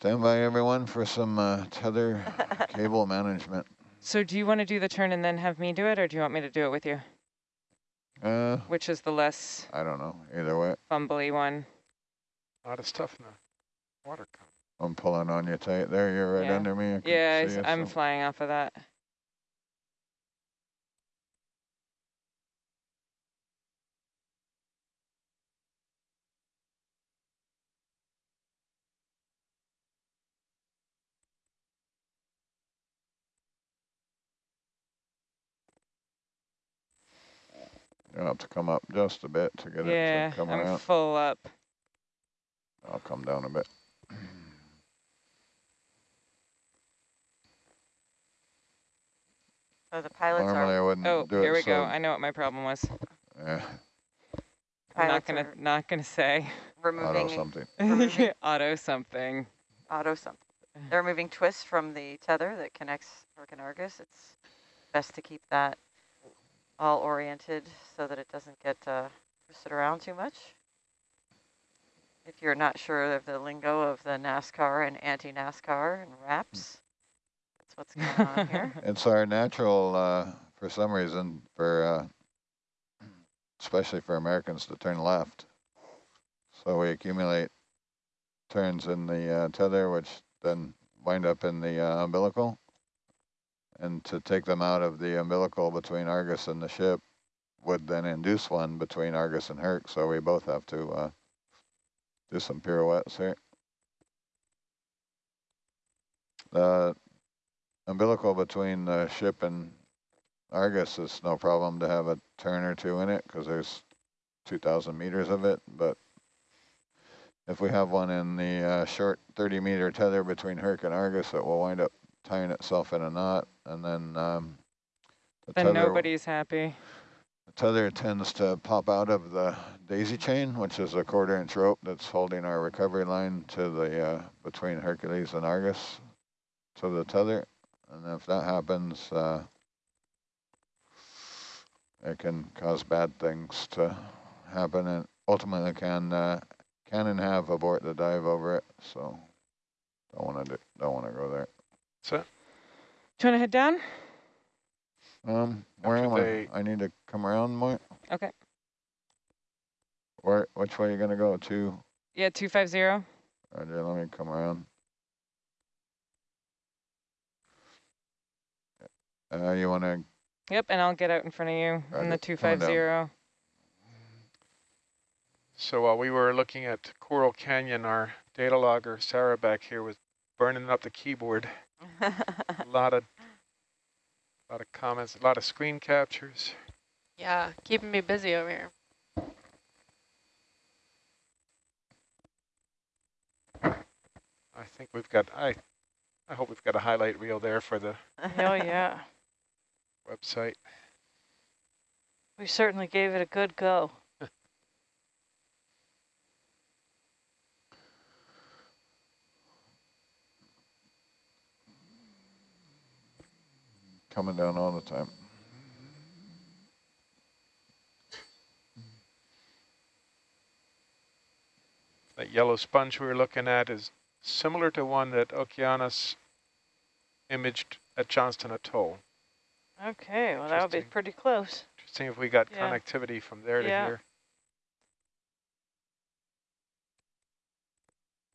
Stand by everyone for some uh, tether cable management. So do you want to do the turn and then have me do it, or do you want me to do it with you? Uh, Which is the less I don't know. Either way, fumbly one? A lot of stuff in the water. I'm pulling on you tight there. You're right Yeah. under me. I Yeah, I'm so- flying off of that. You'll have to come up just a bit to get Yeah, it to come I'm around. full up. I'll come down a bit. So the pilots Normally I are, wouldn't Oh, do it. here we go. I know what my problem was. Yeah, I'm not gonna not gonna say Removing auto something. Removing- auto something. auto something. They're removing twists from the tether that connects Herc Argus. It's best to keep that all oriented so that it doesn't get uh, twisted around too much. If you're not sure of the lingo of the NASCAR and anti-NASCAR and wraps, that's what's going on here. It's our natural, uh, for some reason, for uh, especially for Americans to turn left. So we accumulate turns in the uh, tether, which then wind up in the uh, umbilical. And to take them out of the umbilical between Argus and the ship would then induce one between Argus and Herc. So we both have to uh, do some pirouettes here. The umbilical between the ship and Argus is no problem to have a turn or two in it because there's 2,000 meters of it. But if we have one in the uh, short 30 meter tether between Herc and Argus, it will wind up tying itself in a knot. And then um, the Then tether, nobody's happy. the tether tends to pop out of the daisy chain, which is a quarter inch rope that's holding our recovery line to the uh, between Hercules and Argus to the tether. And if that happens, uh, it can cause bad things to happen and ultimately can uh, can and have abort the dive over it. So don't want to do, don't want to go there. So Do you want to head down? Um, where After am they- I? I need to come around more. Okay. Where? Which way are you gonna go? To? Yeah, 250. Roger, let me come around. Uh, you want to, Yep, and I'll get out in front of you in the 250. So while we were looking at Coral Canyon, our data logger, Sarah back here, was burning up the keyboard. A lot of, a lot of comments, a lot of screen captures. Yeah, keeping me busy over here. I think we've got, I, I hope we've got a highlight reel there for the Oh, yeah. website. We certainly gave it a good go. Coming down all the time. That yellow sponge we were looking at is similar to one that Okeanos imaged at Johnston Atoll. Okay, well, that would be pretty close. Interesting if we got Yeah. connectivity from there to Yeah. here.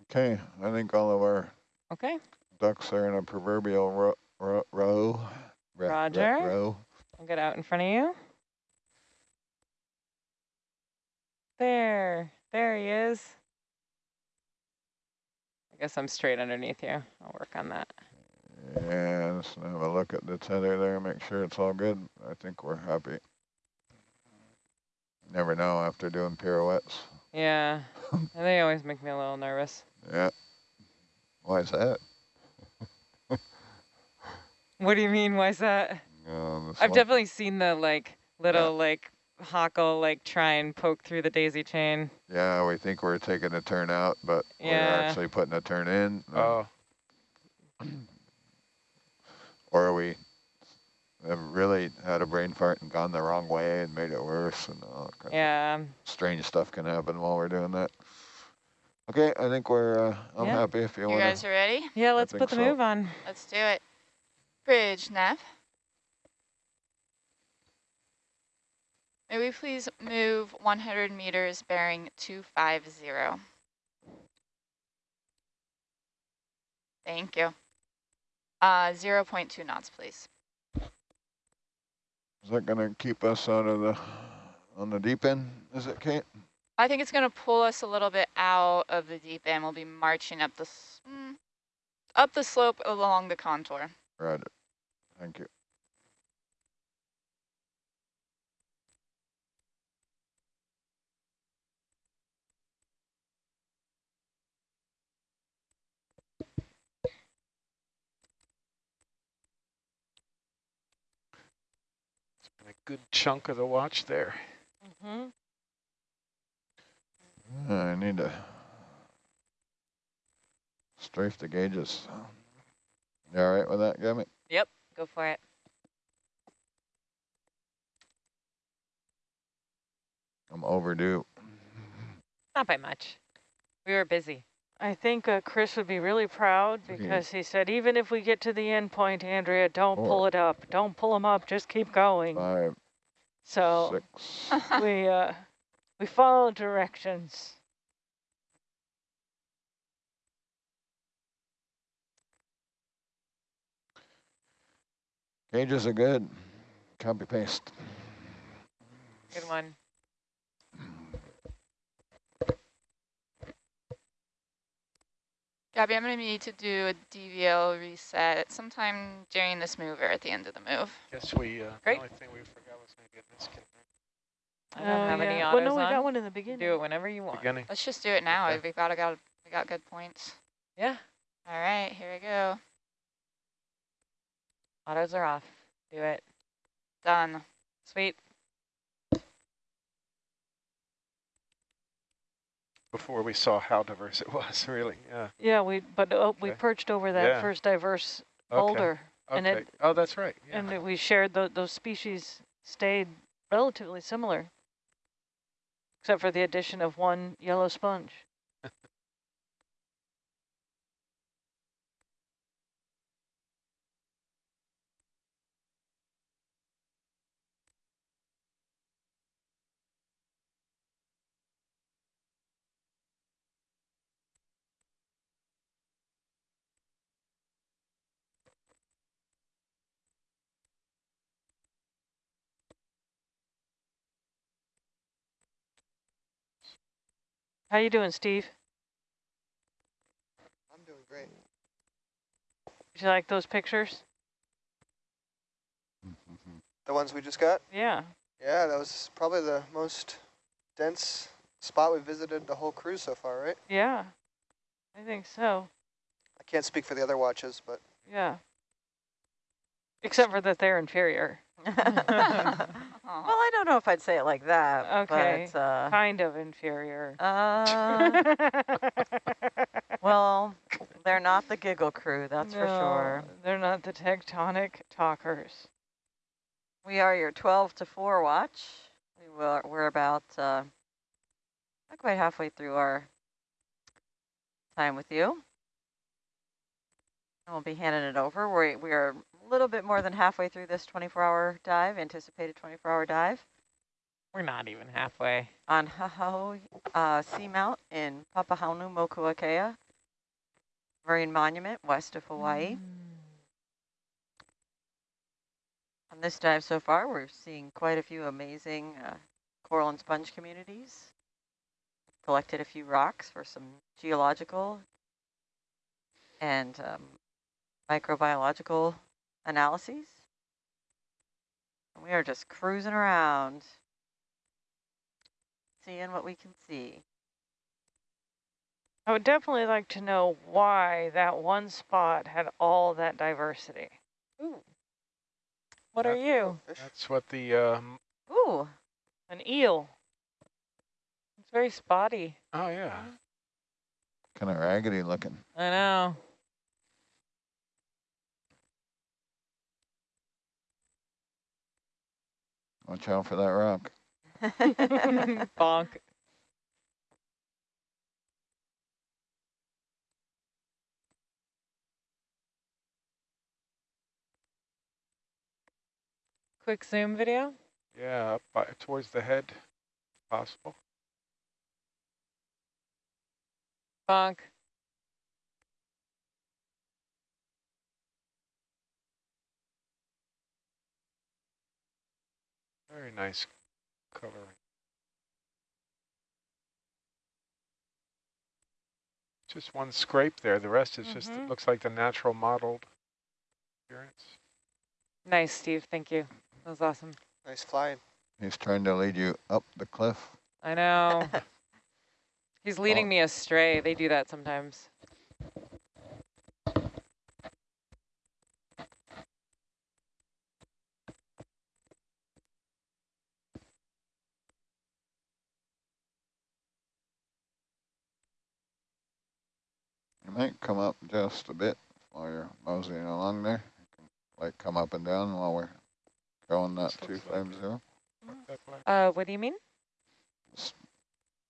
Okay, I think all of our Okay, ducks are in a proverbial ro ro row. Ro- ro- Roger. row. I'll get out in front of you. There, there he is. I guess I'm straight underneath you. I'll work on that. Yeah, let's have a look at the tether there, make sure it's all good. I think we're happy. Never know after doing pirouettes. Yeah, they always make me a little nervous. Yeah. Why is that? What do you mean? Why's that? Uh, I've one- definitely seen the like little like Hockle like try and poke through the daisy chain. Yeah, we think we're taking a turn out, but we're actually putting a turn in. uh, Oh, Or we have really had a brain fart and gone the wrong way and made it worse and all kinds of Yeah, strange stuff can happen while we're doing that. Okay, I think we're, uh, I'm Yeah. happy if you You want guys to. are ready? Yeah, let's put the so. move on. Let's do it. Bridge, nav. May we please move 100 meters bearing 250. Thank you. Uh, 0.2 knots, please. Is that going to keep us out of the, on the deep end, is it, Kate? I think it's going to pull us a little bit out of the deep end. We'll be marching up the, mm, up the slope along the contour. Roger. Thank you. It's been A good chunk of the watch there. hmm Uh, I need to strafe the gauges. You all right with that, Gabby? Go for it. I'm overdue. Not by much. We were busy. I think uh, Chris would be really proud Okay. because he said, even if we get to the end point, Andrea, don't Four. pull it up. Don't pull them up. Just keep going. Five, So six, we uh, we follow directions. Gauges are good. Copy paste. Good one. Gabby, I'm going to need to do a DVL reset sometime during this move or at the end of the move. Guess we, uh, the Great. only thing we forgot was maybe a disconnect. I don't have any Oh, yeah. Well, no, we on. got one in the beginning. Do it whenever you want. Beginning. Let's just do it now. Okay. We've got, got, we got good points. Yeah, All right, here we go. Autos are off. Do it. Done. Sweet. Before we saw how diverse it was, really, yeah. Yeah, we but oh, we perched over that Yeah. first diverse Okay, boulder, and okay. it Oh, that's right, yeah. and it- we shared tho- those species stayed relatively similar, except for the addition of one yellow sponge. How you doing, Steve? I'm doing great. Did you like those pictures? The ones we just got? Yeah. Yeah, that was probably the most dense spot we visited the whole cruise so far, right? Yeah, I think so. I can't speak for the other watches, but Yeah. Except for that they're inferior. Well, I don't know if I'd say it like that. Okay. But, uh, Kind of inferior. uh, well, they're not the giggle crew, that's for sure. They're not the tectonic talkers. We are your 12 to 4 watch. We will, we're about uh, not quite halfway through our time with you. And we'll be handing it over. We, we are a little bit more than halfway through this 24-hour dive, anticipated 24-hour dive We're not even halfway. on Hahau uh, Seamount in Papahanaumokuakea Marine Monument west of Hawaii. On this dive so far, we're seeing quite a few amazing uh, coral and sponge communities. Collected a few rocks for some geological and um, microbiological analyses. And we are just cruising around, seeing what we can see. I would definitely like to know why that one spot had all that diversity. Ooh. What are you? That's what the, um, Ooh, An eel. It's very spotty. oh yeah. Kind of raggedy looking. I know. Watch out for that rock. Bonk. Quick zoom video? Yeah, by, towards the head, possible. Bonk. Very nice coloring. Just one scrape there. The rest is just, it Mhm. looks like the natural modeled appearance. Nice, Steve. Thank you. That was awesome. Nice flying. He's trying to lead you up the cliff. I know. He's leading Oh. me astray. They do that sometimes. Might come up just a bit while you're moseying along there. You can, like come up and down while we're going that This looks like 250 Like that black- Uh, what do you mean?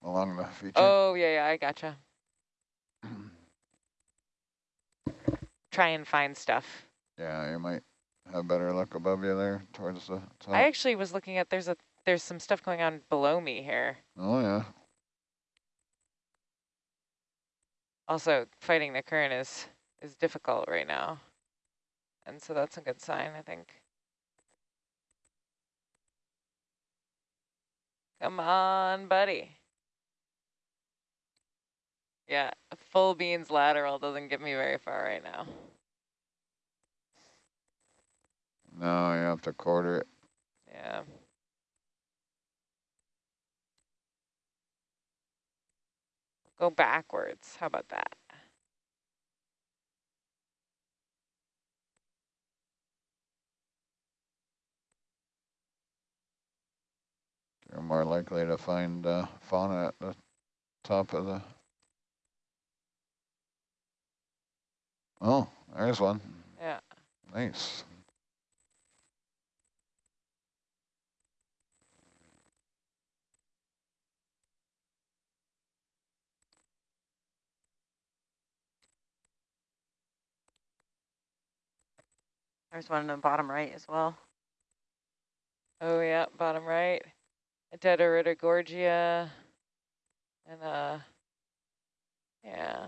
along the feature. Oh, yeah, yeah, I gotcha. Try and find stuff. yeah, you might have better luck above you there towards the top. I actually was looking at there's a there's some stuff going on below me here. oh yeah. Also, fighting the current is is difficult right now. And so that's a good sign, I think. Come on, buddy. Yeah, full beans lateral doesn't get me very far right now. No, you have to quarter it. Yeah. Go backwards. How about that? You're more likely to find uh, fauna at the top of the. Oh, there's one. Yeah. Nice. There's one in the bottom right as well. Oh yeah, bottom right. Dederita gorgia. And uh yeah.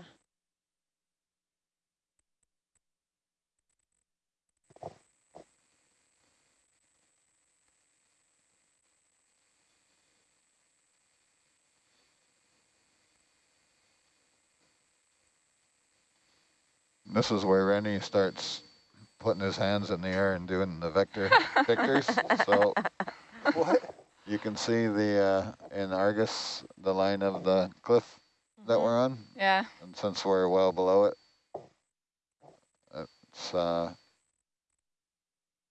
This is where Rennie starts putting his hands in the air and doing the vector victors. So What? you can see the uh, in Argus the line of the cliff that we're on, Yeah. and since we're well below it, it's uh,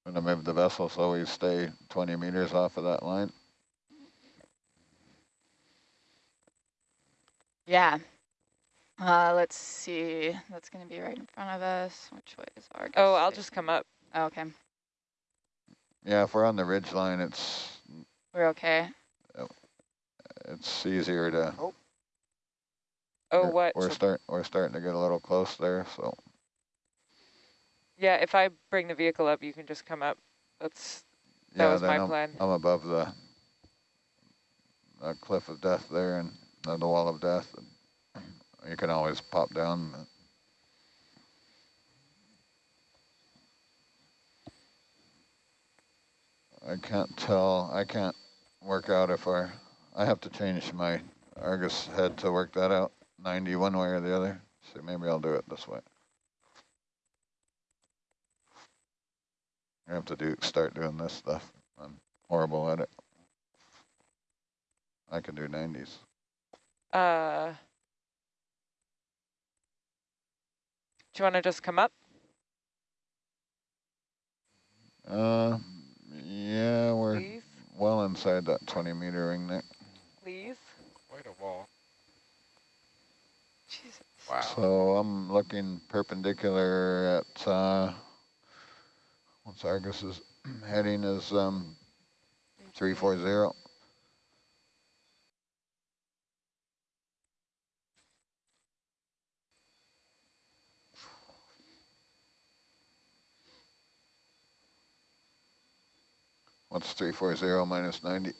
gonna move the vessel so we stay 20 meters off of that line. Yeah. Uh, let's see. That's going to be right in front of us. Which way is Argus? Oh, I'll just come up. Oh, okay. Yeah, if we're on the ridge line, it's We're okay. it's easier to. Oh we're- what? We're start we're starting to get a little close there, so Yeah, if I bring the vehicle up, you can just come up. That's that yeah. was then my I'm, plan. I'm above the, the cliff of death there and uh, the wall of death. And you can always pop down. I can't tell. I can't work out if I. I have to change my Argus head to work that out. 90 one way or the other. So maybe I'll do it this way. I have to do start doing this stuff. I'm horrible at it. I can do 90s. Uh Do you want to just come up? Uh, yeah, we're Please? well inside that 20 meter ring there. Please? Quite a wall. Jesus. Wow. So I'm looking perpendicular at, uh, what's Argus's heading is, um, 340. What's three four zero minus ninety?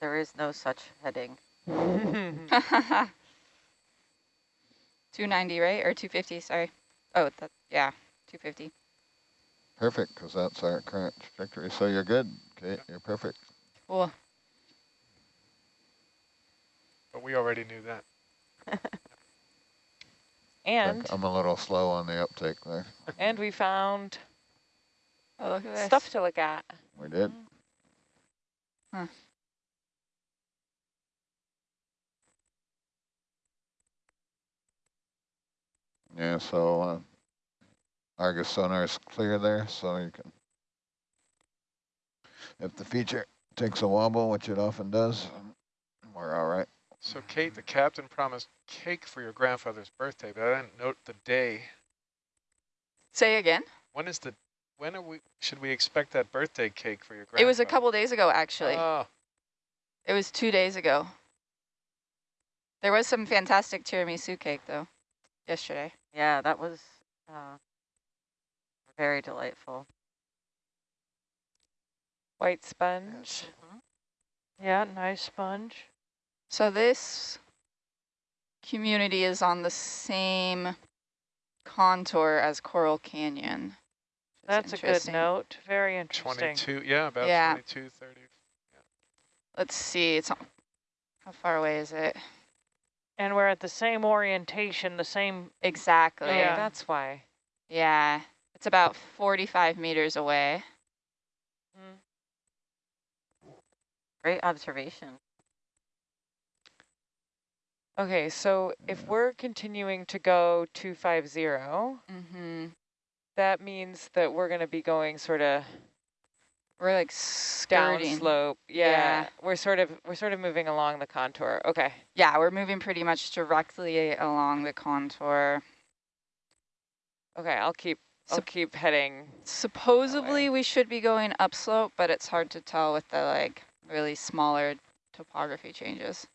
There is no such heading. 290, right? Or 250, sorry. Oh, that, yeah, 250. Perfect, because that's our current trajectory. So you're good, Kate. You're perfect. Cool. But we already knew that. and Like, I'm a little slow on the uptake there. and we found Oh, look at this. stuff to look at. We did. Huh. Yeah, so uh, Argus sonar is clear there, so you can. If the feature takes a wobble, which it often does, we're all right. So Kate, the captain promised cake for your grandfather's birthday, but I didn't note the day. Say again. When is the, when are we, should we expect that birthday cake for your grandfather? It was a couple days ago, actually. Oh, it was two days ago. There was some fantastic tiramisu cake, though, yesterday. Yeah, that was uh, very delightful. White sponge. Yeah, nice sponge. So this community is on the same contour as Coral Canyon. Which That's a good note. Very interesting. 22, yeah, about Yeah. 22, 30. Let's see, it's how far away is it? And we're at the same orientation, the same. Exactly. Oh, Yeah. that's why. Yeah, it's about 45 meters away. Great observation. Okay, so if we're continuing to go 250, Mm-hmm. That means that we're going to be going sort of We're like down slope. Yeah, Yeah. we're sort of we're sort of moving along the contour. Okay. Yeah, we're moving pretty much directly along the contour. Okay, I'll keep I'll Sup- keep heading. Supposedly we should be going upslope, but it's hard to tell with the like really smaller topography changes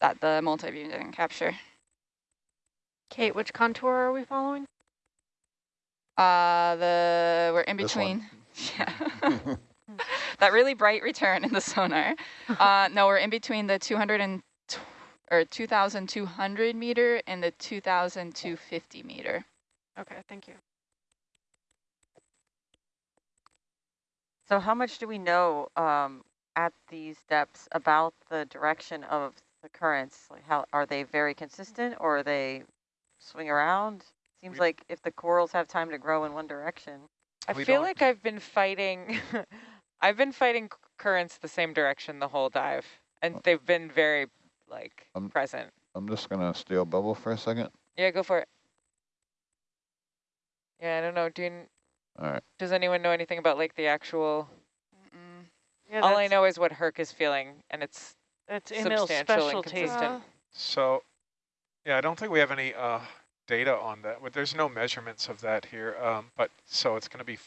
that the multi-beam didn't capture. Kate, which contour are we following? Uh, the we're in between. Yeah. that really bright return in the sonar. Uh, no, we're in between the 200 and or 2,200 meter and the 2,250 meter. Okay, thank you. So how much do we know um, at these depths about the direction of the currents? Like how are they very consistent or are they swing around? Seems We- like if the corals have time to grow in one direction. I feel don't- like I've been fighting I've been fighting currents the same direction the whole dive and they've been very like Um, present. I'm just gonna steal bubble for a second. Yeah, go for it. Yeah, I don't know. Do you, All right. does anyone know anything about like the actual. Yeah, All I know is what Herc is feeling and it's That's Emil's substantial and specialty. consistent. So, yeah, I don't think we have any uh, data on that. But there's no measurements of that here. Um, but so it's going to be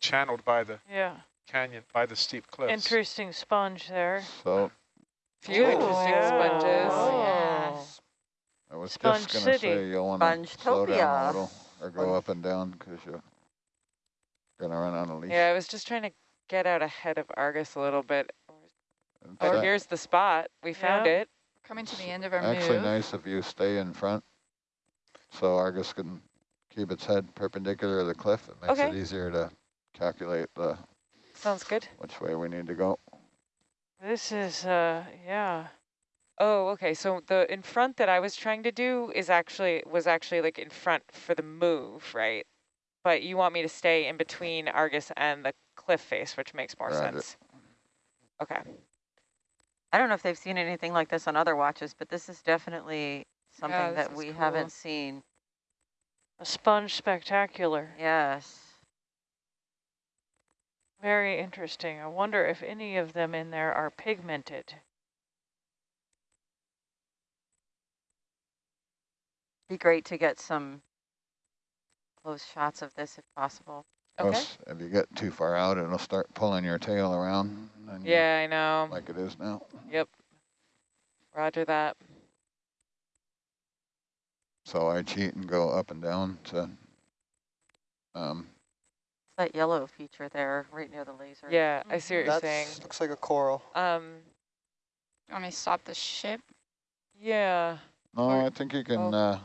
channeled by the Yeah, canyon, by the steep cliffs. interesting sponge there. So few interesting yeah. sponges. Oh, yeah. I was Sponge just gonna say you'll wanna slow down a little or go up and down because you're gonna run on a leash. Yeah, I was just trying to get out ahead of Argus a little bit. It's But a- here's the spot. We found Yeah. it. Coming to the end of our Actually move. nice if you stay in front, so Argus can keep its head perpendicular to the cliff. It makes it easier to calculate the Sounds good. which way we need to go. This is, uh, yeah. Oh, okay. So the in front that I was trying to do is actually was actually like in front for the move, right? But you want me to stay in between Argus and the cliff face, which makes more Roger. sense. Okay. I don't know if they've seen anything like this on other watches, but this is definitely something this that is we cool. haven't seen. A sponge spectacular. Yes. Very interesting. I wonder if any of them in there are pigmented. Be great to get some close shots of this if possible. Okay. Plus, if you get too far out, it'll start pulling your tail around. and you- Yeah, I know. Like it is now. Yep. Roger that. So I cheat and go up and down to um, It's that yellow feature there, right near the laser. Yeah, I see what you're That saying. looks like a coral. Um, You want me to stop the ship? yeah. No, Or- I think you can, oh. uh,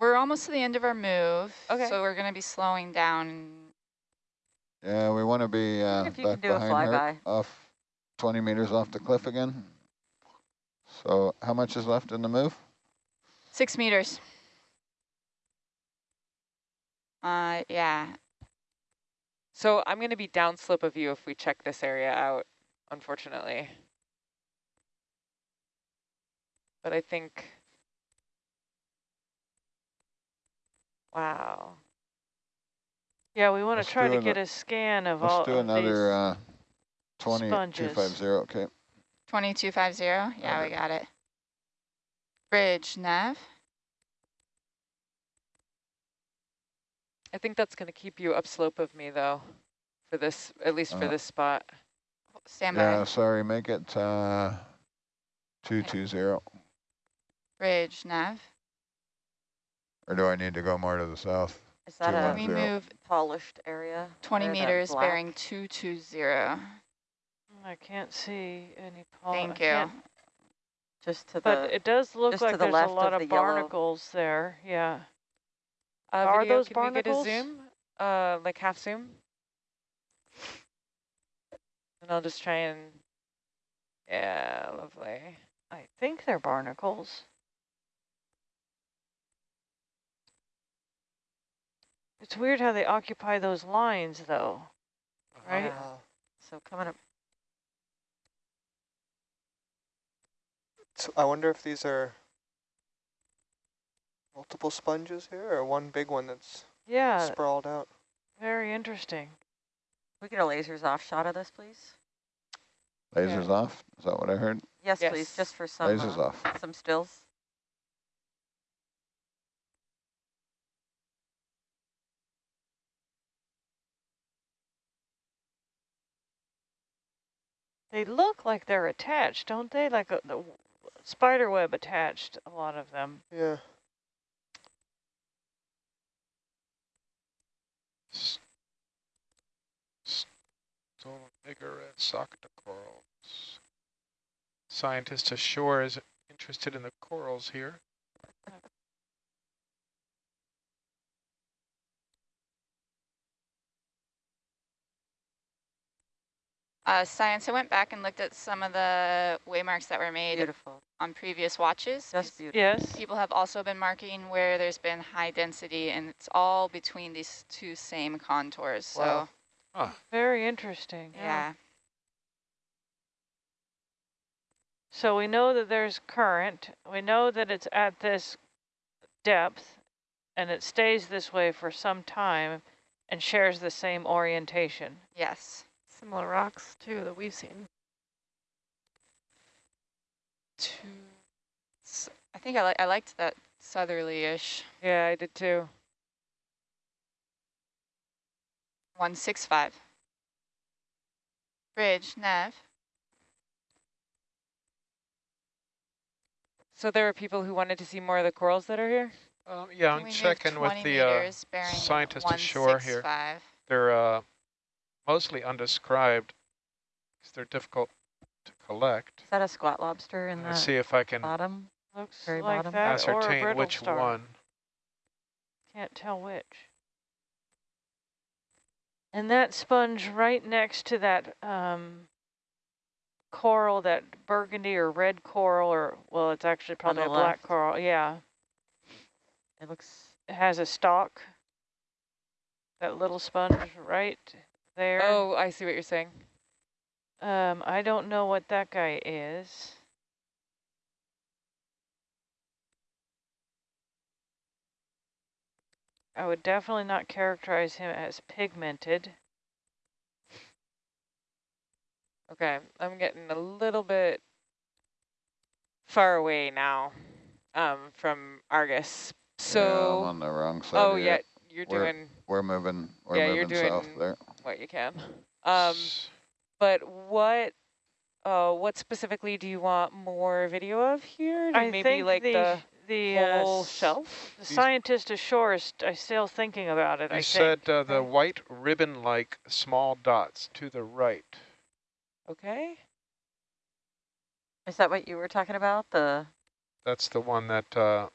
We're almost to the end of our move. Okay. So we're going to be slowing down. yeah, we want to be uh, if you can back behind her, off 20 meters off the cliff again. So how much is left in the move? Six meters. Uh, yeah. So I'm going to be downslope of you if we check this area out, unfortunately. But I think, wow. Yeah, we want to try to get a scan of all Let's do of another uh, these 20, sponges. 250, okay. 2250. Yeah, we got it. Bridge, nav. I think that's going to keep you upslope of me, though, for this, at least for Uh, this spot. Stand by. Yeah, sorry, make it uh, 220. Ridge nav. Or do I need to go more to the south? Is that a one We move polished area? 20 meters, bearing 220. I can't see any. pol- I Thank you. Just to But the, it does look like the there's a lot of of, the yellow. barnacles there. Yeah. Uh, Are video, those can we get a zoom? Uh, like half zoom? And I'll just try and, yeah, lovely. I think they're barnacles. It's weird how they occupy those lines, though. Right? Wow. so coming up, So I wonder if these are multiple sponges here or one big one that's Yeah, sprawled out. very interesting. we get a lasers off shot of this, please? Lasers off? Is that what I heard? Yes, Yes. please, just for some, Lasers uh, off. some stills. They look like they're attached, don't they? Like a, the spider web attached, a lot of them. Yeah. Stolen bigger red socket corals. Scientist ashore is interested in the corals here. Uh, science, I went back and looked at some of the waymarks that were made Beautiful, on previous watches. just 'cause beautiful. Yes. People have also been marking where there's been high density, and it's all between these two same contours. So, Wow. Very interesting. yeah. So we know that there's current. We know that it's at this depth and it stays this way for some time and shares the same orientation. Yes. Similar rocks too that we've seen. Two. s- I think I, li I liked that southerly-ish. Yeah, I did too. 165. Bridge, nav. So there are people who wanted to see more of the corals that are here? Um, yeah, Can I'm checking with the uh, scientist ashore here. 165? They're uh, mostly undescribed because they're difficult to collect. Is that a squat lobster in Let's the see if I can bottom? Looks Very like bottom. that or a ascertain which star. one. Can't tell which. And that sponge right next to that um, coral, that burgundy or red coral, or well, it's actually probably the a black coral. Yeah, It looks, it has a stalk. That little sponge right there. Oh, I see what you're saying. Um, I don't know what that guy is. I would definitely not characterize him as pigmented. Okay, I'm getting a little bit far away now um, from Argus. yeah, I'm So, on the wrong side. oh of yeah, you're We're- doing We're moving, we're Yeah, you're moving south there. What you can. Um, but what, uh, what specifically do you want more video of here? I Maybe think like the, the the uh, whole s- shelf? The scientist ashore is st- still thinking about it, I You think. said uh, the white ribbon-like small dots to the right. Okay. Is that what you were talking about? The That's the one that uh,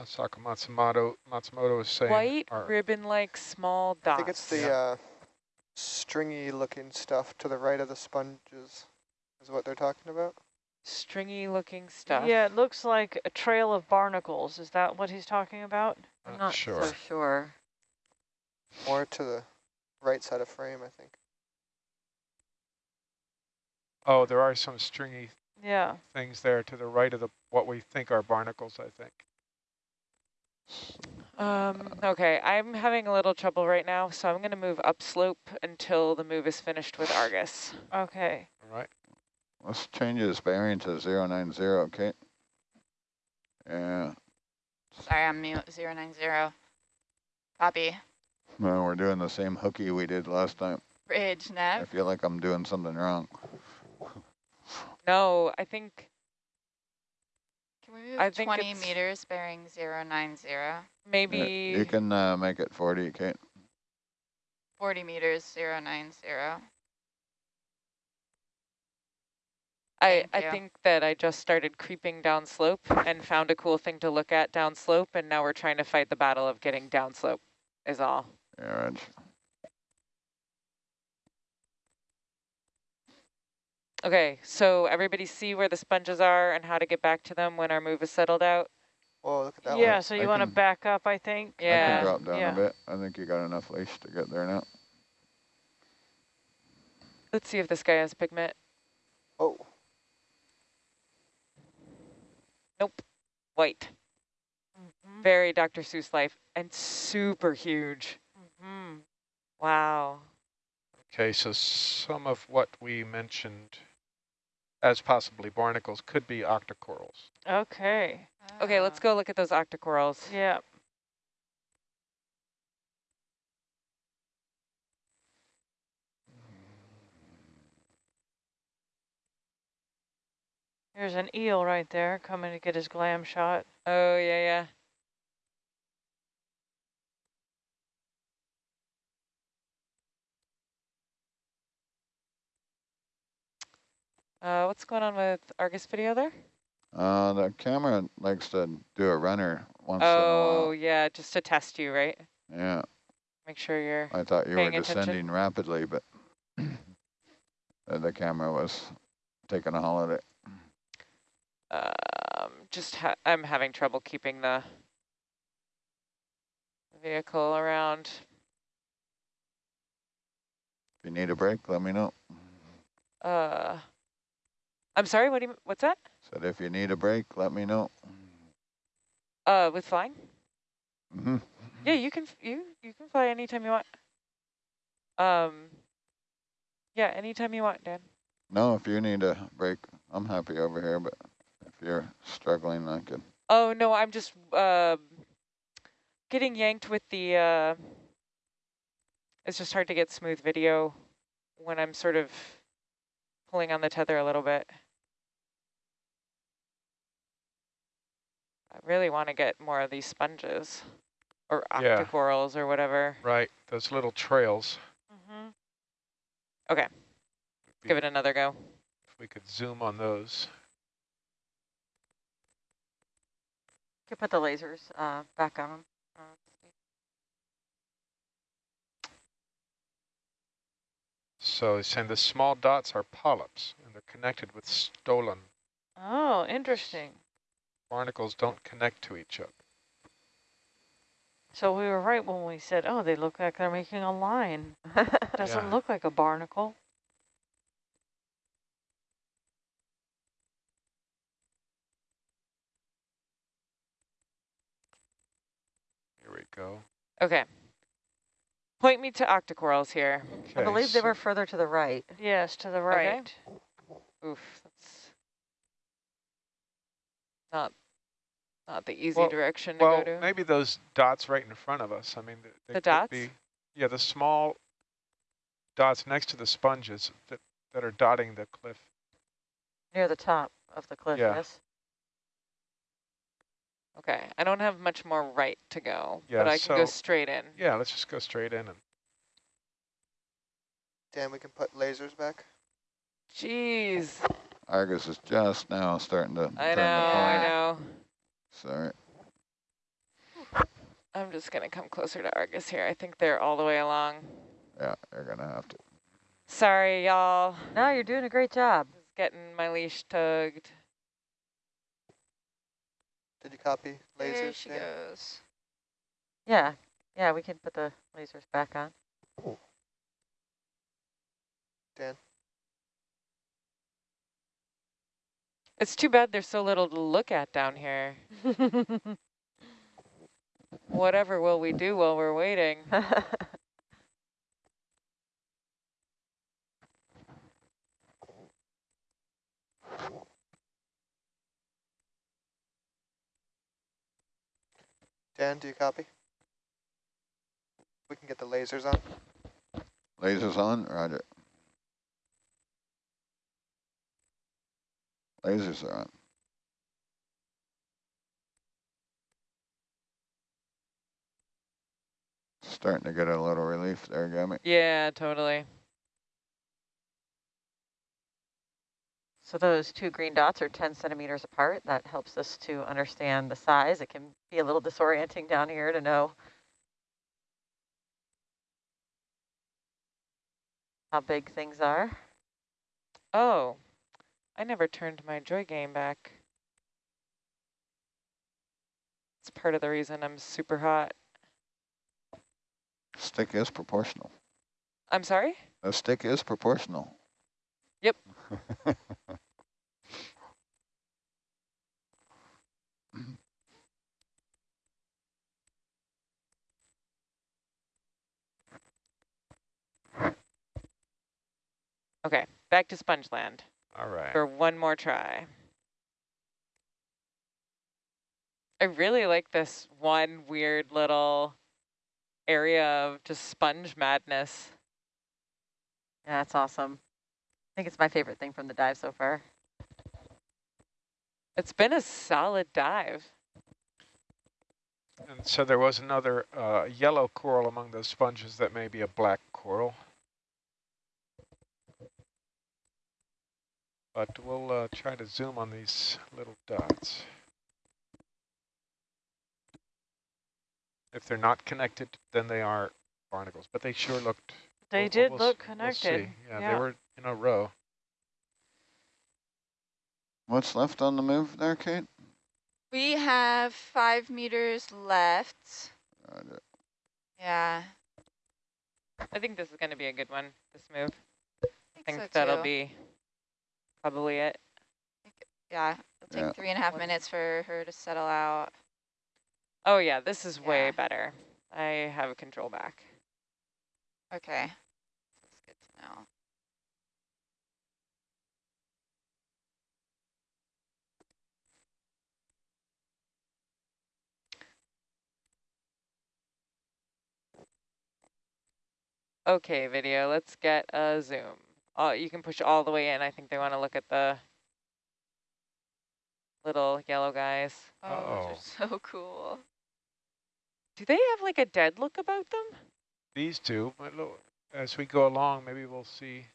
Asako Matsumoto, Matsumoto is saying. White are- ribbon-like small dots. I think it's the uh, stringy looking stuff to the right of the sponges is what they're talking about. stringy looking stuff. Yeah, it looks like a trail of barnacles. Is that what he's talking about? I'm Not not sure. so sure. More to the right side of frame, I think. Oh, there are some stringy Yeah. things there to the right of the what we think are barnacles, I think. Um, okay, I'm having a little trouble right now, so I'm going to move upslope until the move is finished with Argus. Okay. All right. Let's change his bearing to zero nine zero, okay? Yeah, Sorry, I'm mute. Zero nine zero. Copy. well, we're doing the same hooky we did last time. Bridge now. I feel like I'm doing something wrong. No, I think Can we move I think 20 it's- meters bearing zero nine zero? maybe... Yeah, You can uh, make it 40, Kate. 40 meters zero nine zero. I, I think that I just started creeping down slope and found a cool thing to look at down slope, and now we're trying to fight the battle of getting down slope, is all. Yeah, Reg. Okay, so everybody see where the sponges are and how to get back to them when our move is settled out? Whoa, look at that yeah, one. so you want to back up, I think? I Yeah. can drop down yeah. a bit. I think you got enough leash to get there now. Let's see if this guy has pigment. Oh, Nope, white. Mhm, Very Dr. Seuss life and super huge. Mm -hmm. Wow. Okay, so some of what we mentioned as possibly barnacles could be octocorals. Okay. Okay, let's go look at those octocorals. Yeah. There's an eel right there coming to get his glam shot. Oh, yeah, yeah. Uh, what's going on with Argus video there? Uh, the camera likes to do a runner once in a week. Oh, yeah, just to test you, right? Yeah, Make sure you're... I thought you were Paying attention? descending rapidly, but uh, the camera was taking a holiday. Um, just ha I'm having trouble keeping the vehicle around. If you need a break, let me know. Uh, I'm sorry. What do you? What's that? Said if you need a break, let me know. Uh, with flying? hmm Yeah, you can. You you can fly anytime you want. Um. Yeah, anytime you want, Dan. No, if you need a break, I'm happy over here, but if you're struggling, I could. Oh no, I'm just um getting yanked with the. Uh, it's just hard to get smooth video when I'm sort of pulling on the tether a little bit. I really want to get more of these sponges or Yeah. or whatever. Right, those little trails. Mm-hmm. Okay, give it another go. If we could zoom on those. You Could put the lasers uh, back on them. So it's saying the small dots are polyps and they're connected with stolon. Oh, interesting. Barnacles don't connect to each other. So we were right when we said, oh, they look like they're making a line. Doesn't Yeah. look like a barnacle. Here we go. Okay. Point me to octocorals here. I Okay, believe they were further to the right. Yes, to the right. Okay. Oof, that's not not the easy Well- direction to Well, go to. maybe those dots right in front of us. I mean, th- they The could dots? be. Yeah, the small dots next to the sponges that, that are dotting the cliff. Near the top of the cliff, Yeah. yes? Okay, I don't have much more right to go, Yeah, but I can go straight in. Yeah, let's just go straight in and Dan, we can put lasers back. Jeez, Argus is just now starting to I turn know, the corner. I know. Sorry. I'm just gonna come closer to Argus here. I think they're all the way along. Yeah, you're gonna have to. Sorry, y'all. No, you're doing a great job. Just getting my leash tugged. Did you copy lasers? There she Dan? goes. Yeah, yeah, we can put the lasers back on. Dan? It's too bad there's so little to look at down here. Whatever will we do while we're waiting? Dan, do you copy? We can get the lasers on. Lasers on, roger. Lasers are on. Starting to get a little relief there, Gummy. Yeah, totally. So those two green dots are 10 centimeters apart. That helps us to understand the size. It can be a little disorienting down here to know how big things are. Oh, I never turned my joy game back. It's part of the reason I'm super hot. Stick is proportional. I'm sorry? The stick is proportional. Yep. Okay, back to Spongeland all right. for one more try. I really like this one weird little area of just sponge madness. Yeah, that's awesome. I think it's my favorite thing from the dive so far. It's been a solid dive. And so there was another uh, yellow coral among those sponges that may be a black coral. But we'll uh, try to zoom on these little dots. If they're not connected, then they are barnacles, but they sure looked They We'll- did we'll look s- we'll connected. Yeah, yeah. they were in a row. What's left on the move there, Kate? We have five meters left. Roger. Yeah. I think this is going to be a good one, this move. I I think so that'll too. be probably it. Yeah, it'll take Yeah. three and a half minutes for her to settle out. Oh yeah, this is way better. I have a control back. Okay. That's good to know. Okay, video, let's get a zoom. Oh, you can push all the way in. I think they want to look at the little yellow guys. Oh, Uh-oh. those are so cool. Do they have like a dead look about them? These two, but lo- as we go along, maybe we'll see.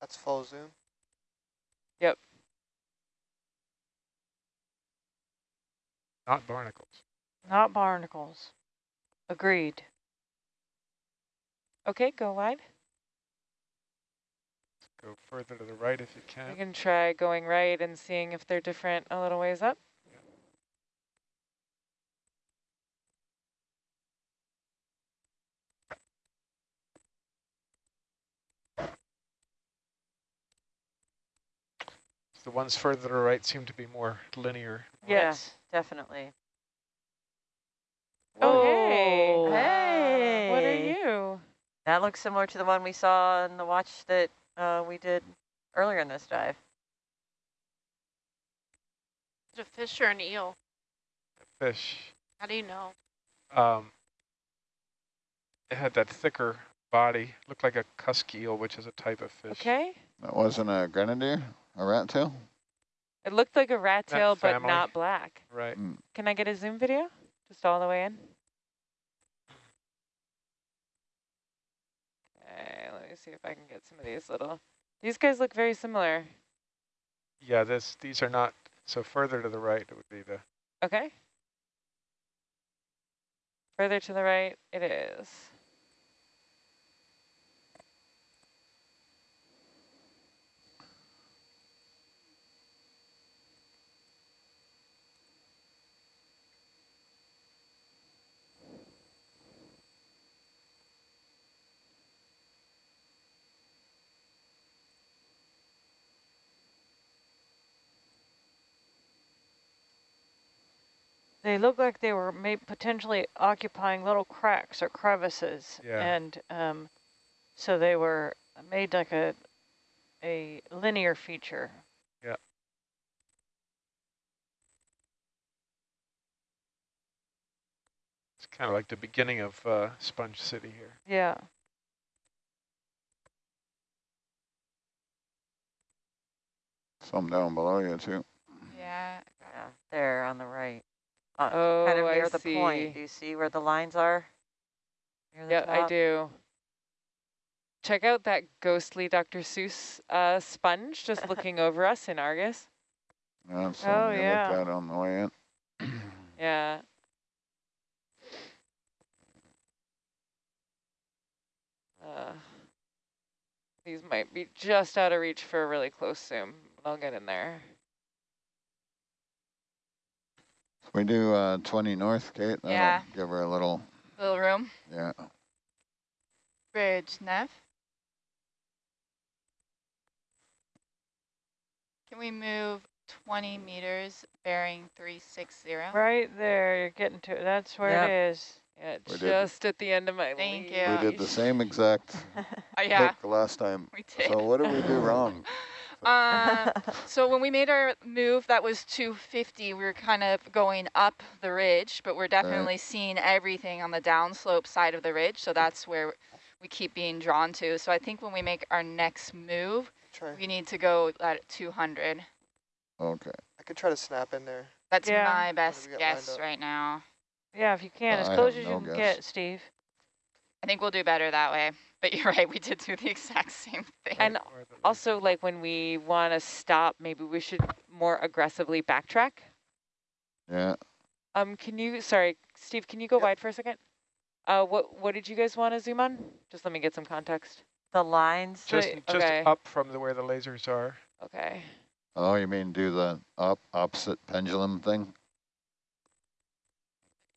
That's full zoom. Not barnacles. Not barnacles. Agreed. Okay, go wide. Go further to the right if you can. You can. try going right and seeing if they're different a little ways up. The ones further to the right seem to be more linear. Yes. Definitely. Oh, hey. Hey. What are you? That looks similar to the one we saw in the watch that uh, we did earlier in this dive. Is it a fish or an eel? A fish. How do you know? Um, it had that thicker body, looked like a cusk eel, which is a type of fish. Okay. That wasn't a grenadier, a rat tail? It looked like a rat tail, but not black. Right. Hmm. Can I get a zoom video? Just all the way in? Okay, let me see if I can get some of these little, these guys look very similar. Yeah, this these are not, so further to the right it would be the, Okay. Further to the right, it is. They look like they were may potentially occupying little cracks or crevices. Yeah. And um, so they were made like a, a linear feature. Yeah. It's kind of like the beginning of uh, Sponge City here. Yeah. Some down below you too. Yeah. Yeah, there on the right. Uh, Oh, kind of I near the see. point. Do you see where the lines are? Yeah, I do. Check out that ghostly Dr. Seuss uh, sponge just looking over us in Argus. That's Oh, yeah. looked at on the way in. Yeah. Uh, these might be just out of reach for a really close zoom. but I'll get in there. We do uh, 20 north, Kate. That'll Yeah. Give her a little, Little room. yeah. Bridge, Nav. Can we move 20 meters bearing 360? Right there, you're getting to, it. that's where Yep. it is. Yeah, We did- just at the end of my Thank leash. you. We did the same exact Oh, yeah, pick last time. we did. So what did we do wrong? Uh, so when we made our move, that was 250. We were kind of going up the ridge, but we're definitely seeing everything on the downslope side of the ridge. So that's where we keep being drawn to. So I think when we make our next move, Try. we need to go at 200. Okay. I could try to snap in there. That's Yeah. my best we get lined guess right now. Yeah, if you can, Uh, as close as no you can guess. get, Steve. I think we'll do better that way. But you're right, we did do the exact same thing. And Also, like when we want to stop, maybe we should more aggressively backtrack. Yeah. Um, can you, sorry, Steve, can you go Yep. wide for a second? Uh, what, what did you guys want to zoom on? Just let me get some context. the lines. just Right, just okay. up from the, where the lasers are. Okay. Oh, you mean do the up opposite pendulum thing?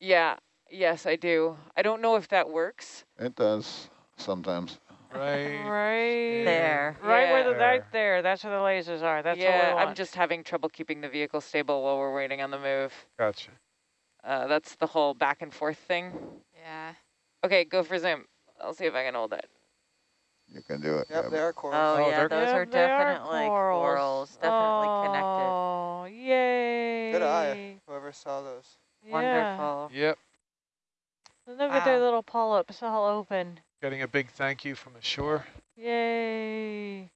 Yeah, yes, I do. I don't know if that works. It does sometimes. Right. Right There. Right where the, Yeah. right there, that's where the lasers are. That's what we yeah. I'm just having trouble keeping the vehicle stable while we're waiting on the move. Gotcha. Uh, that's the whole back and forth thing. Yeah. Okay, go for zoom. I'll see if I can hold it. You can do it. Yep, Gabby. they are coral. Oh, Oh, yeah, they're- those Yeah, are they are definitely corals. corals. Definitely connected. Oh, yay. Good eye, whoever saw those. Yeah. Wonderful. Yep. Look at their little polyps all open. Getting a big thank you from the shore. Yay.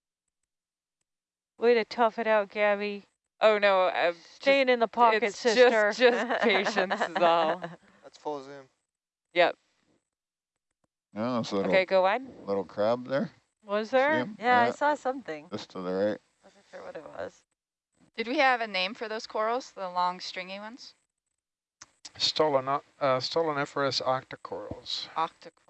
Way to tough it out, Gabby. Oh no, just, Staying in the pocket, it's sister. just just patience is all. That's full zoom. Yep. Yeah, a little, Okay, go wide. little crab there. Was there? him? Yeah, I saw something. Just to the right. Wasn't sure what it was. Did we have a name for those corals, the long stringy ones? Stolen, uh, Stoloniferous octocorals. Octocorals.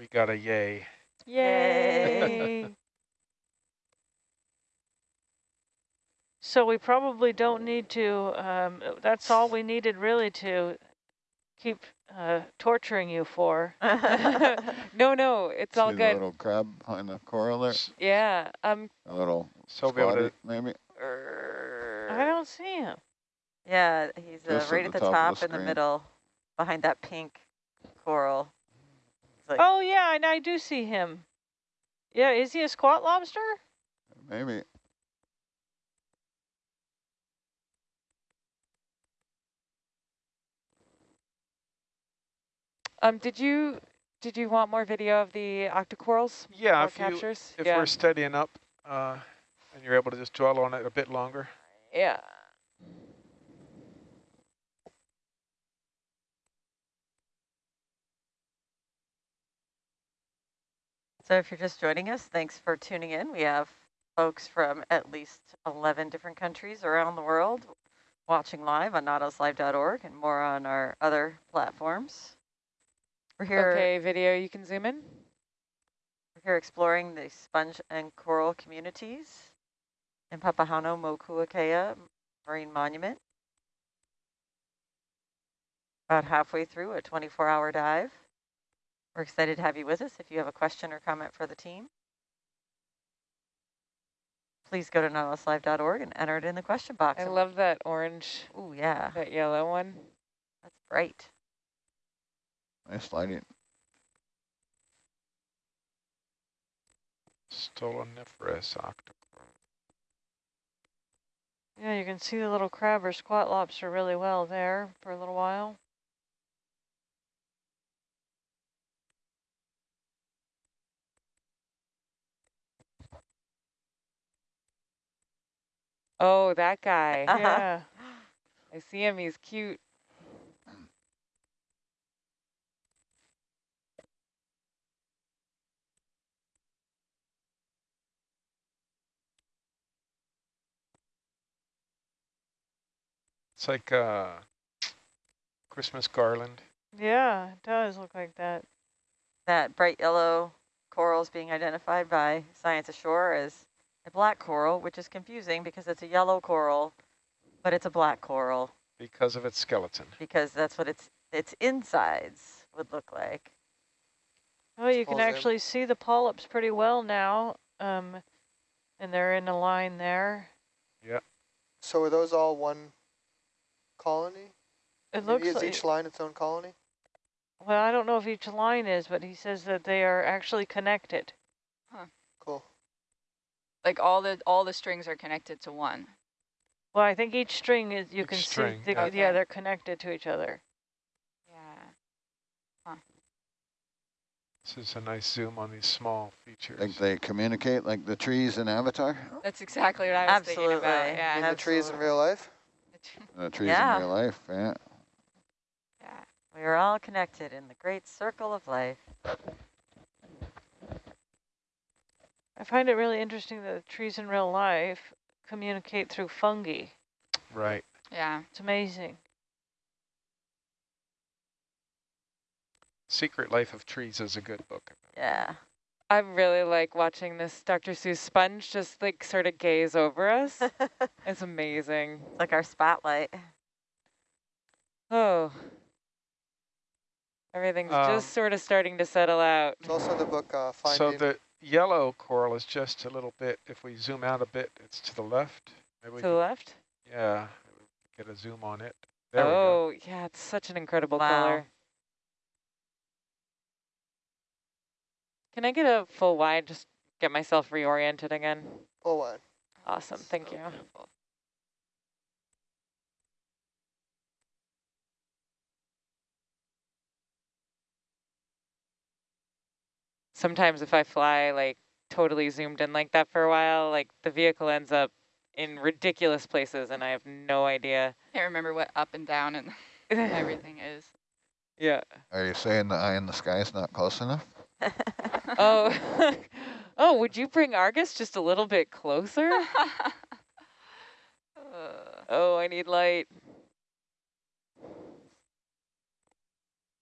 We got a yay. Yay. so we probably don't need to, um, that's all we needed really to keep uh, torturing you for. no, no, it's all See the good. little crab behind the coral there? Yeah. Um. A little So we'll be able squatty, to, maybe? I don't see him. Yeah, he's uh, Just at right at the the top top, the in the middle, behind that pink coral like oh yeah, and I do see him. Yeah, is he a squat lobster? Maybe. Um, did you did you want more video of the octocorals? Yeah, if captures? You, if yeah. we're steadying up, uh, and you're able to just dwell on it a bit longer. Yeah. So if you're just joining us, thanks for tuning in. We have folks from at least 11 different countries around the world watching live on nautiluslive.org and more on our other platforms. We're here, Okay, video. You can zoom in. we're here exploring the sponge and coral communities in Papahānaumokuākea Marine Monument. About halfway through a 24-hour dive. We're excited to have you with us. If you have a question or comment for the team, please go to nautiluslive.org and enter it in the question box. I love that orange, Oh, yeah, that yellow one. that's bright. Nice lighting. Stoloniferous octocoral. Yeah, you can see the little crab or squat lobster really well there for a little while. Oh, that guy. Uh-huh. Yeah. I see him. He's cute. It's like a Christmas garland. Yeah, it does look like that. That bright yellow coral is being identified by Science Ashore as a black coral, which is confusing because it's a yellow coral, but it's a black coral because of its skeleton. because that's what its its insides would look like. Oh, you can Pulls in. actually see the polyps pretty well now. Um, and they're in a line there. Yeah. So are those all one colony? It looks Is like, each line its own colony? well, I don't know if each line is, but he says that they are actually connected. Cool. Like all the all the strings are connected to one. Well, I think each string is, you Each can string, see, the, yeah. yeah, they're connected to each other. Yeah. This is a nice zoom on these small features. Think they communicate like the trees in Avatar? That's exactly what I was thinking about. Yeah. In the trees in real life? The trees Yeah. in real life, yeah. yeah. We are all connected in the great circle of life. I find it really interesting that trees in real life communicate through fungi. Right. Yeah. It's amazing. Secret Life of Trees is a good book. Yeah. I really like watching this Dr. Seuss sponge just like sort of gaze over us. it's amazing. It's like our spotlight. Oh. Everything's Um, just sort of starting to settle out. It's also the book uh, So Finding. the yellow coral is just a little bit, if we zoom out a bit, it's to the left. Maybe To the could- left? yeah, get a zoom on it. There we go. oh, yeah, it's such an incredible Wow. color. Can I get a full wide, just get myself reoriented again? Full one. Awesome, thank So you. beautiful. Sometimes if I fly like totally zoomed in like that for a while, like the vehicle ends up in ridiculous places and I have no idea. Can't remember what up and down and everything is. Yeah. Are you saying the eye in the sky is not close enough? Oh, oh, would you bring Argus just a little bit closer? Uh, Oh, I need light.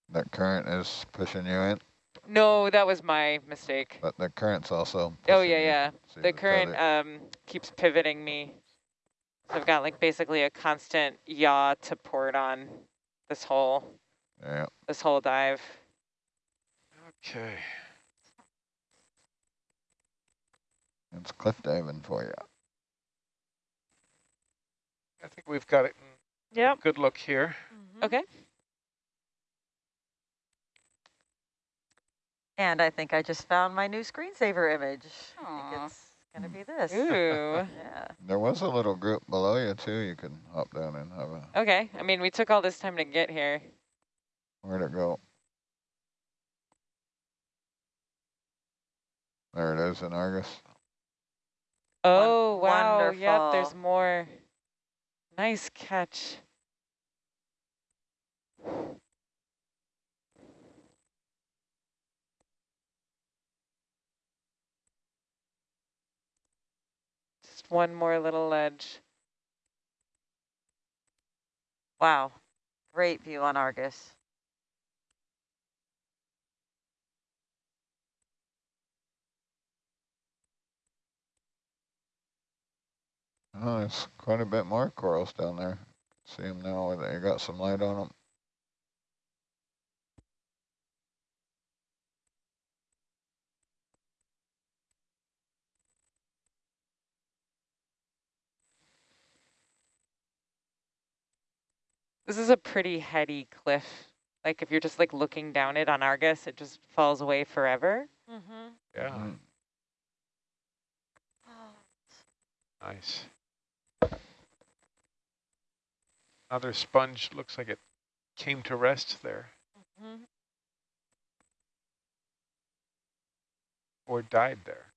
That current is pushing you in, No, that was my mistake. but the current's also Oh, yeah, yeah. See The current tether. um, keeps pivoting me. So I've got like basically a constant yaw to port on this whole, Yeah, this whole dive. Okay. it's cliff diving for you. I think we've got it in Yep. good look here. Okay. And I think I just found my new screensaver image. it's going to be this. Ooh. yeah. There was a little group below you, too, you can hop down and have a... Okay. I mean, we took all this time to get here. Where'd it go? There it is in Argus. Oh, Wonderful. wow. Yep, there's more. Nice catch. One more little ledge. Wow, great view on Argus. Oh, there's quite a bit more corals down there. See them now, they got some light on them. This is a pretty heady cliff. Like if you're just like looking down it on Argus, it just falls away forever. Mm-hmm. Yeah, Mm. nice. Another sponge looks like it came to rest there Mm-hmm. or died there.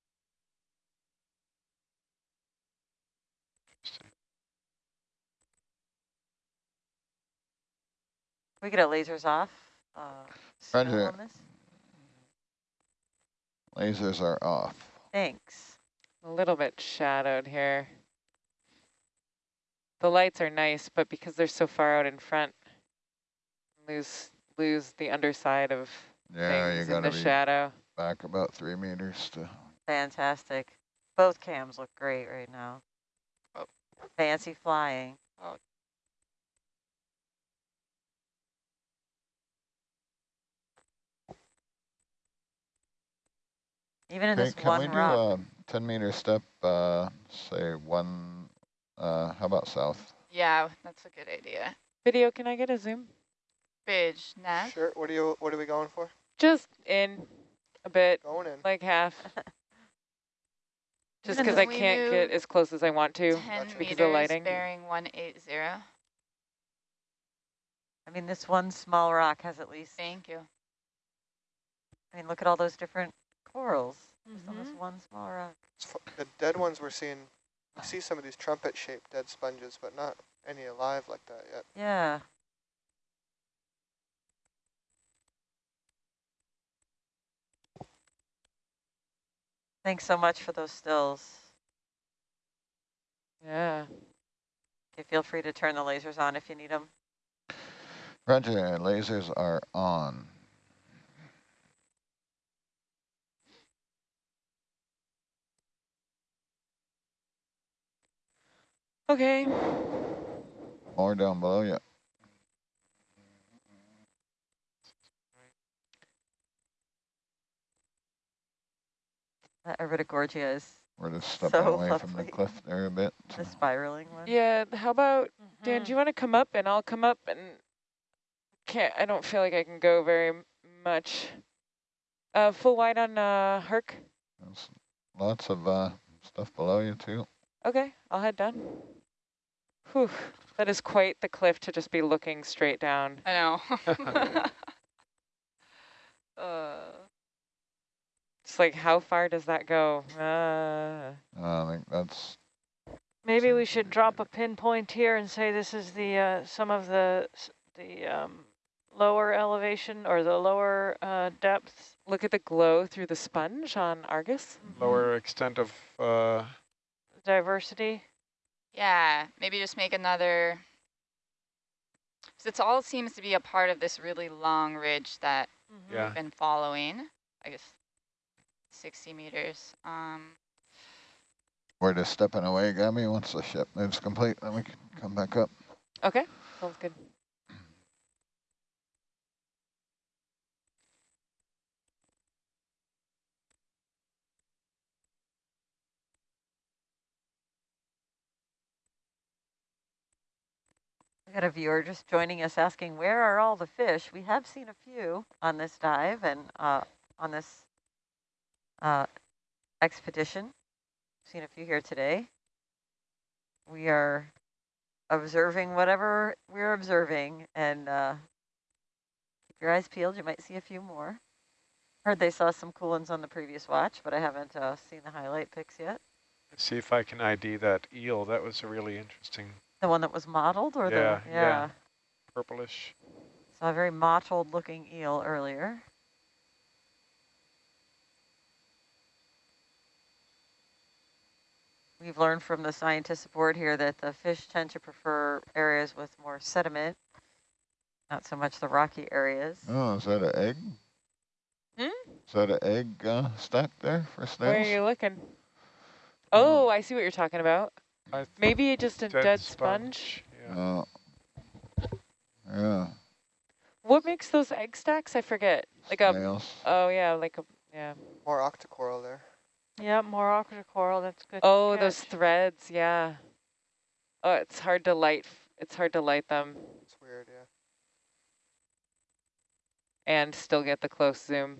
We get a lasers off? Uh, Roger. Lasers are off. Thanks. A little bit shadowed here. The lights are nice, but because they're so far out in front, lose lose the underside of Yeah, you things in the be shadow. back about three meters to, Fantastic. Both cams look great right now. Oh. Fancy flying. Oh. Even in okay, this can one we do rock. a ten meter step, uh, say one, uh, how about south? Yeah, that's a good idea. Video, can I get a zoom? Bridge, Nav. Sure. What are you? What are we going for? Just in a bit, Going in. like half. Just because I can't get as close as I want to. 10 because of meters, the lighting. bearing 180. I mean, this one small rock has at least, Thank you. I mean, look at all those different corals just on Mm-hmm. this one small rock. The dead ones we're seeing. We see some of these trumpet-shaped dead sponges, but not any alive like that yet. Yeah. Thanks so much for those stills. Yeah. Okay, feel free to turn the lasers on if you need them. Roger, lasers are on. Okay. More down below yeah. That Iridogorgia is We're just stepping So away from the cliff there a bit. the spiraling one. Yeah, how about, Dan, Mhm. do you want to come up and I'll come up and can't, I don't feel like I can go very much. Uh, full wide on uh, Herc. There's lots of, uh, stuff below you too. Okay, I'll head down. Whew, that is quite the cliff to just be looking straight down. I know. uh, It's like, how far does that go? Uh, I think that's, Maybe we should drop a pinpoint here and say this is the uh, some of the the um, lower elevation or the lower uh, depths. look at the glow through the sponge on Argus. Lower extent of uh, diversity. Yeah, maybe just make another. So it's all seems to be a part of this really long ridge that Yeah. we've been following. I guess 60 meters. Um, we're just stepping away, Gabby. Once the ship moves complete, then we can come back up. Okay, sounds good. We got a viewer just joining us asking, where are all the fish? We have seen a few on this dive and uh, on this uh, expedition. Seen a few here today. We are observing whatever we're observing and uh, keep your eyes peeled. You might see a few more. Heard they saw some cool ones on the previous watch, but I haven't uh, seen the highlight pics yet. Let's see if I can ID that eel. That was a really interesting The one that was mottled or Yeah, the, yeah. purplish. Saw a very mottled looking eel earlier. We've learned from the scientists aboard here that the fish tend to prefer areas with more sediment, not so much the rocky areas. Oh, is that an egg? Hmm? Is that an egg uh, stack there for Where are you looking? Oh, I see what you're talking about. I Maybe just a dead, sponge. Yeah. Oh. Yeah, What makes those egg stacks? I forget. Like a, oh yeah, like a, yeah. More octocoral there. Yeah, more octocoral, that's good. Oh, those threads, yeah. Oh, it's hard to light. It's hard to light them It's weird, yeah. and still get the close zoom.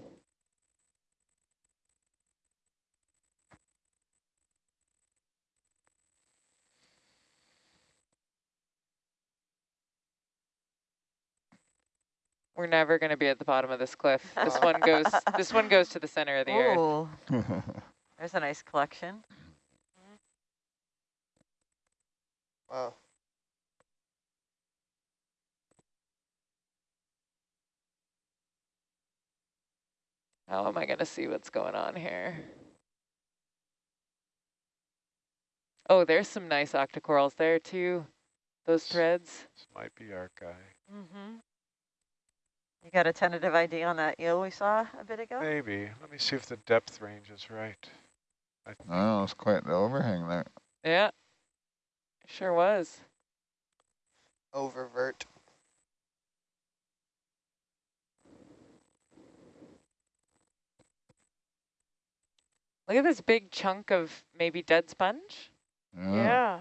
We're never going to be at the bottom of this cliff. This one goes. This one goes to the center of the earth. There's a nice collection. Wow. How am I going to see what's going on here? Oh, there's some nice octocorals there too. Those threads. This might be our guy. Mm-hmm. You got a tentative ID on that eel we saw a bit ago? Maybe. Let me see if the depth range is right. I think oh, it's quite the overhang there. Yeah. Sure was. Oververt. Look at this big chunk of maybe dead sponge. Yeah. Yeah.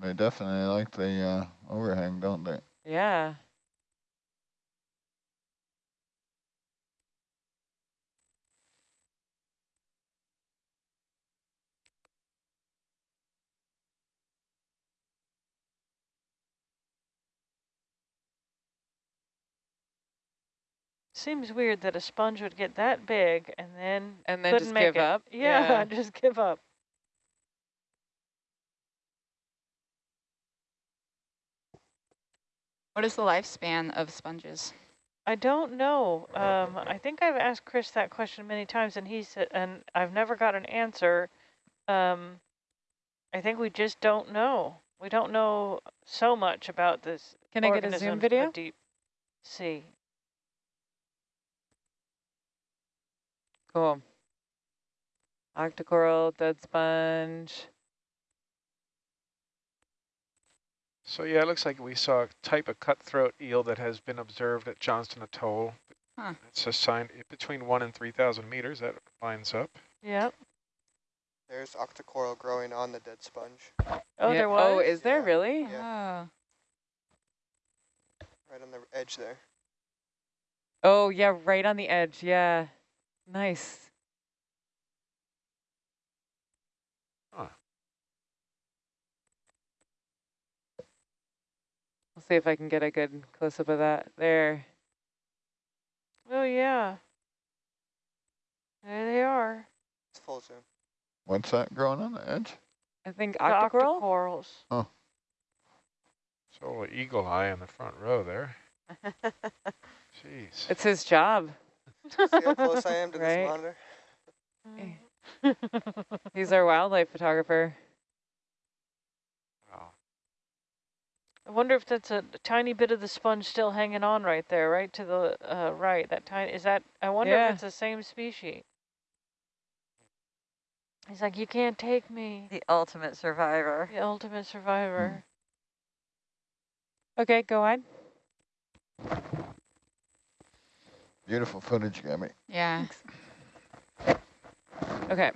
They definitely like the uh, overhang, don't they? Yeah. Seems weird that a sponge would get that big and then And then just give it. up. Yeah, just give up. What is the lifespan of sponges? I don't know. Um, I think I've asked Chris that question many times, and he said, and I've never got an answer. Um, I think we just don't know. We don't know so much about this. Can I get a zoom video? Deep sea. Cool. Octocoral, dead sponge. So yeah, it looks like we saw a type of cutthroat eel that has been observed at Johnston Atoll. Huh. It's assigned between one and 3,000 meters. That lines up. Yep. There's octocoral growing on the dead sponge, Oh, Yeah. there oh, was. Oh, is there Yeah. really? Yeah. Oh, right on the edge there. Oh, yeah, right on the edge. Yeah. Nice. See if I can get a good close-up of that. There. Oh, yeah. There they are. It's full zoom. What's that growing on the edge? I think The octocoral? octocorals. So a eagle eye in the front row there. Jeez. It's his job. See how close I am to Right. this monitor? He's our wildlife photographer. Wow. I wonder if that's a tiny bit of the sponge still hanging on right there, right to the uh, right. That tiny is that. I wonder Yeah. if it's the same species. He's like, you can't take me, The ultimate survivor. the ultimate survivor. Okay, go on. Beautiful footage, Gabby. yeah. Okay.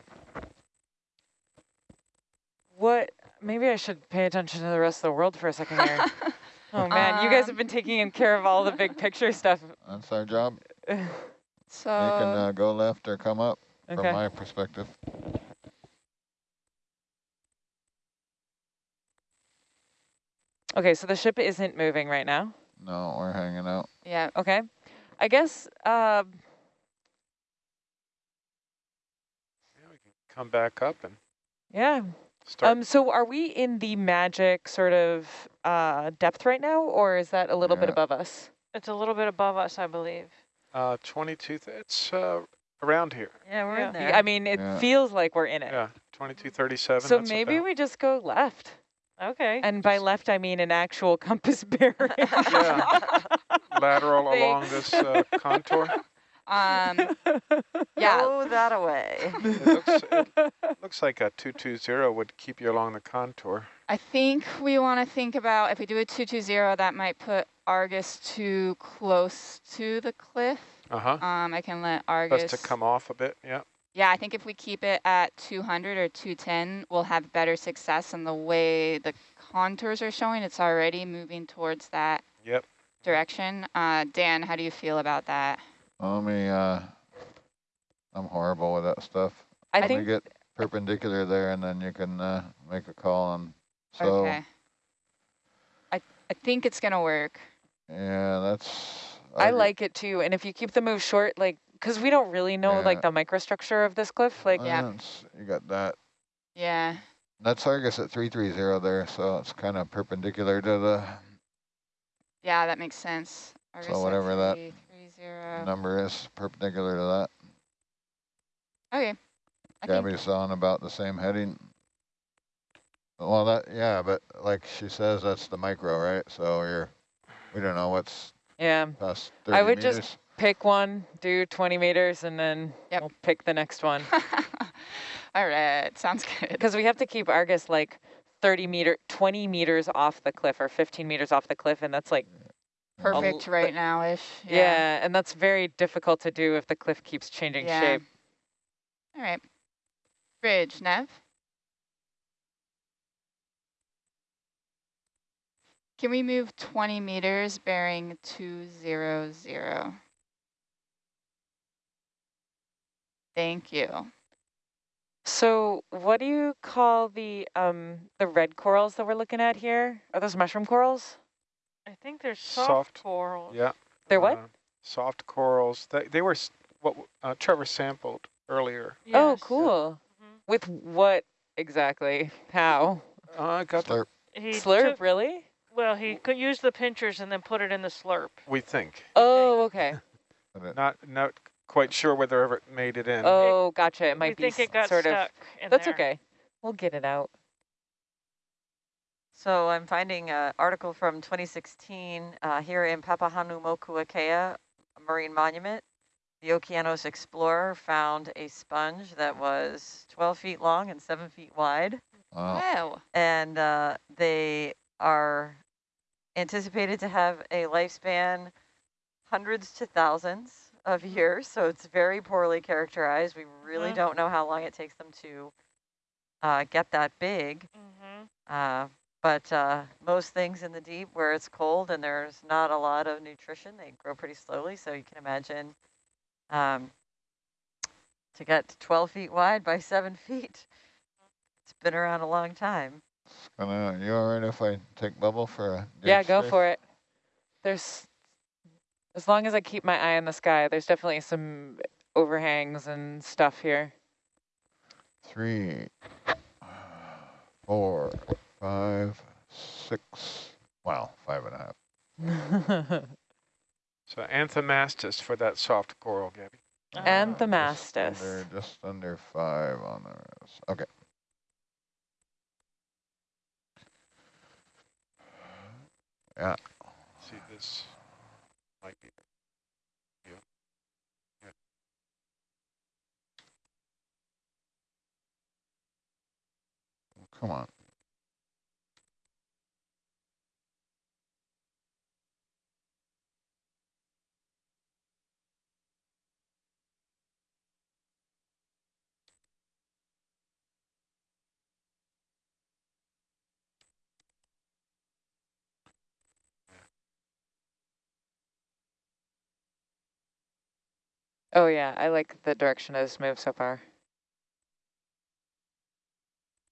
What, maybe I should pay attention to the rest of the world for a second here. oh man, you guys have Um, been taking in care of all the big picture stuff. That's our job. So you can uh, go left or come up from my perspective. Okay, so the ship isn't moving right now. No, we're hanging out. Yeah. Okay. I guess, um, Yeah, we can come back up and yeah. Start. Um, so are we in the magic sort of uh, depth right now, or is that a little bit above us? It's a little bit above us, I believe. uh, 22, th- it's uh, around here. Yeah, we're Yeah. in there. I mean, it Yeah. feels like we're in it. Yeah, 2237. So maybe about- we just go left. Okay. And by left, I mean an actual compass bearing. Yeah. lateral Thanks. along this uh, contour. Um, yeah. Throw that away. It looks, it looks like a 220 would keep you along the contour. I think we want to think about if we do a 220, that might put Argus too close to the cliff. Uh-huh. Um, I can let Argus. Best to come off a bit, yeah. Yeah, I think if we keep it at 200 or 210, we'll have better success. And the way the contours are showing, it's already moving towards that Yep. direction. Uh, Dan, how do you feel about that? Let me, uh, I'm horrible with that stuff. I Let think get perpendicular there and then you can, uh, make a call on, so, okay. I, I think it's going to work. yeah, that's. I Argus- like it too. And if you keep the move short, like, because we don't really know like the microstructure of this cliff, like, Yeah. You got that. Yeah. That's Argus at 330 there, so it's kind of perpendicular to the Yeah, that makes sense. Argus at whatever that 330. number is, perpendicular to that. Okay. I Gabby's on about the same heading. Well, that, yeah, but like she says, that's the micro, right? So you're, we don't know what's yeah. past 30 I 30 would just- Pick one, do 20 meters, and then Yep. we'll pick the next one. all right. Sounds good. Because we have to keep Argus like 30 meter, 20 meters off the cliff or 15 meters off the cliff. And that's like, Perfect right now-ish. yeah. and that's very difficult to do if the cliff keeps changing Yeah. shape. All right. Bridge, Nav. Can we move 20 meters bearing 200? Thank you. So what do you call the um the red corals that we're looking at here? Are those mushroom corals? I think they're soft, Soft, coral. Yeah. They're what? uh, soft corals. They, they were what uh, Trevor sampled earlier. Oh, Yes. cool. Mhm. With what exactly? How? Uh, I got the, Slurp. He Slurp, took- really? well, he could use the pinchers and then put it in the slurp. we think. Oh, okay. Not not quite sure whether ever it made it in. Oh, gotcha. It we might be think it got sort of. stuck in That's there. okay. We'll get it out. So I'm finding an article from 2016 uh, here in Papahanaumokuakea Marine Monument. The Okeanos Explorer found a sponge that was 12 feet long and 7 feet wide. wow. Wow. And uh, they are anticipated to have a lifespan hundreds to thousands of years. So it's very poorly characterized. We really Mhm. don't know how long it takes them to uh, get that big. Mhm. Uh, but uh, most things in the deep where it's cold and there's not a lot of nutrition, they grow pretty slowly. So you can imagine um, to get to 12 feet wide by seven feet, it's been around a long time. It's gonna, you all right if I take bubble for a Yeah, go trace? for it. There's, as long as I keep my eye on the sky, there's definitely some overhangs and stuff here. Three, four, five, six, wow, five and a half. So anthomastus for that soft coral, Gabby. Uh, and the Just under, just under five on the rest. Okay. Yeah, See this might be. come on. Oh yeah, I like the direction of this move so far.